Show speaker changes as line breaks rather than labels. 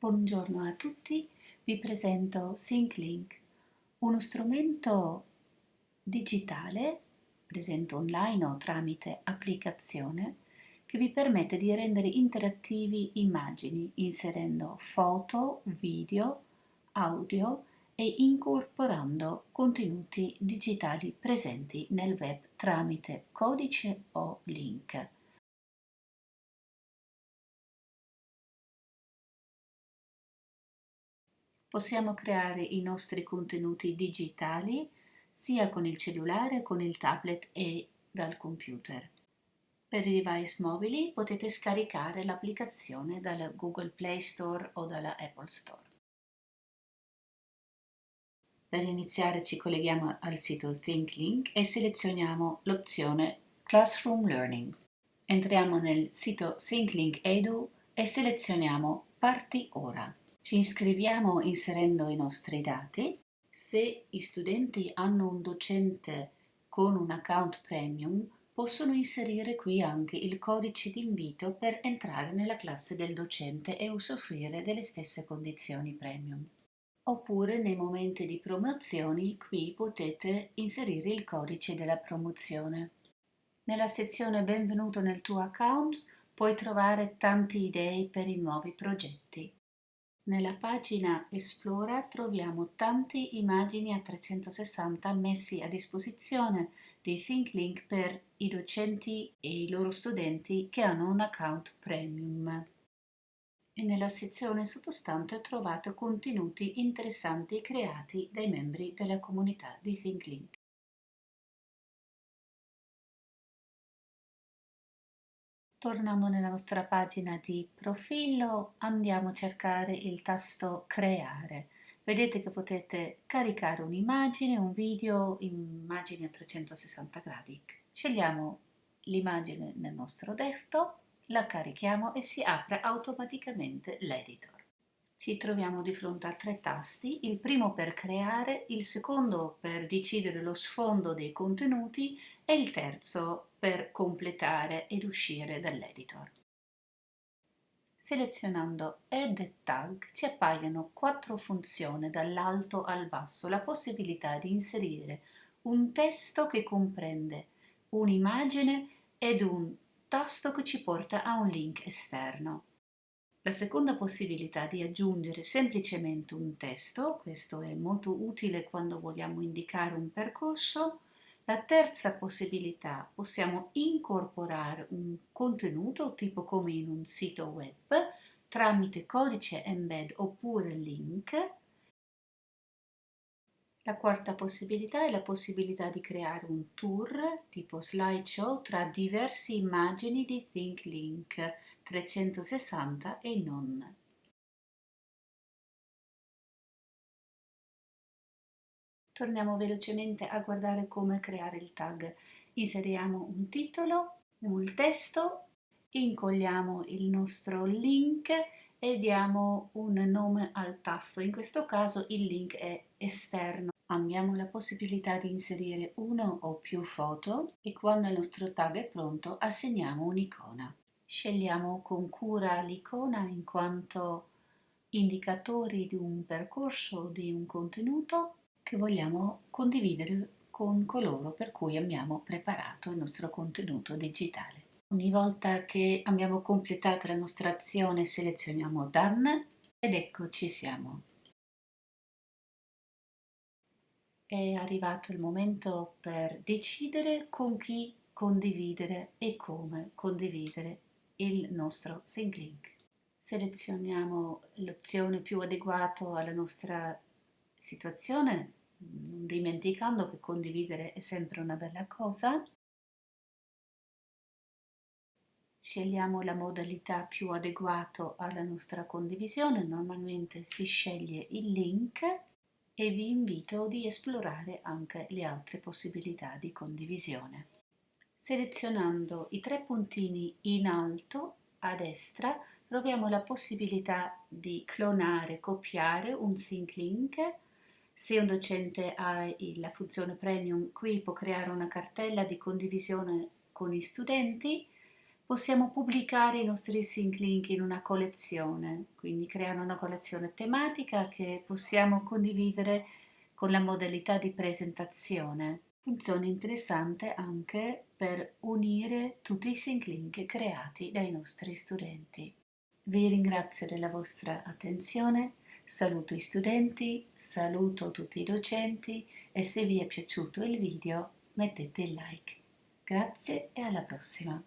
Buongiorno a tutti, vi presento SyncLink, uno strumento digitale presente online o tramite applicazione che vi permette di rendere interattivi immagini inserendo foto, video, audio e incorporando contenuti digitali presenti nel web tramite codice o link. Possiamo creare i nostri contenuti digitali sia con il cellulare, con il tablet e dal computer. Per i device mobili potete scaricare l'applicazione dalla Google Play Store o dalla Apple Store. Per iniziare ci colleghiamo al sito ThinkLink e selezioniamo l'opzione Classroom Learning. Entriamo nel sito ThinkLink Edu e selezioniamo Parti ora. Ci iscriviamo inserendo i nostri dati. Se i studenti hanno un docente con un account premium, possono inserire qui anche il codice d'invito per entrare nella classe del docente e usufruire delle stesse condizioni premium. Oppure nei momenti di promozioni qui potete inserire il codice della promozione. Nella sezione Benvenuto nel tuo account puoi trovare tante idee per i nuovi progetti. Nella pagina Esplora troviamo tante immagini a 360 messi a disposizione di ThinkLink per i docenti e i loro studenti che hanno un account premium. E nella sezione sottostante trovate contenuti interessanti creati dai membri della comunità di ThinkLink. Tornando nella nostra pagina di profilo andiamo a cercare il tasto creare. Vedete che potete caricare un'immagine, un video, immagini a 360 gradi. Scegliamo l'immagine nel nostro desktop, la carichiamo e si apre automaticamente l'editor. Ci troviamo di fronte a tre tasti, il primo per creare, il secondo per decidere lo sfondo dei contenuti e il terzo per completare ed uscire dall'editor. Selezionando Add Tag ci appaiono quattro funzioni dall'alto al basso, la possibilità di inserire un testo che comprende un'immagine ed un tasto che ci porta a un link esterno. La seconda possibilità di aggiungere semplicemente un testo, questo è molto utile quando vogliamo indicare un percorso, la terza possibilità, possiamo incorporare un contenuto tipo come in un sito web tramite codice embed oppure link. La quarta possibilità è la possibilità di creare un tour tipo slideshow tra diverse immagini di ThinkLink 360 e non. Torniamo velocemente a guardare come creare il tag. Inseriamo un titolo, un testo, incolliamo il nostro link e diamo un nome al tasto. In questo caso il link è esterno. Abbiamo la possibilità di inserire uno o più foto e quando il nostro tag è pronto assegniamo un'icona. Scegliamo con cura l'icona in quanto indicatori di un percorso o di un contenuto che vogliamo condividere con coloro per cui abbiamo preparato il nostro contenuto digitale. Ogni volta che abbiamo completato la nostra azione selezioniamo Done ed ecco ci siamo. È arrivato il momento per decidere con chi condividere e come condividere il nostro ThinkLink. Selezioniamo l'opzione più adeguata alla nostra situazione non dimenticando che condividere è sempre una bella cosa. Scegliamo la modalità più adeguata alla nostra condivisione, normalmente si sceglie il link e vi invito di esplorare anche le altre possibilità di condivisione. Selezionando i tre puntini in alto a destra troviamo la possibilità di clonare, copiare un sync link se un docente ha la funzione premium, qui può creare una cartella di condivisione con gli studenti, possiamo pubblicare i nostri sync link in una collezione, quindi creare una collezione tematica che possiamo condividere con la modalità di presentazione. Funzione interessante anche per unire tutti i sync link creati dai nostri studenti. Vi ringrazio della vostra attenzione, saluto i studenti, saluto tutti i docenti e se vi è piaciuto il video mettete il like. Grazie e alla prossima!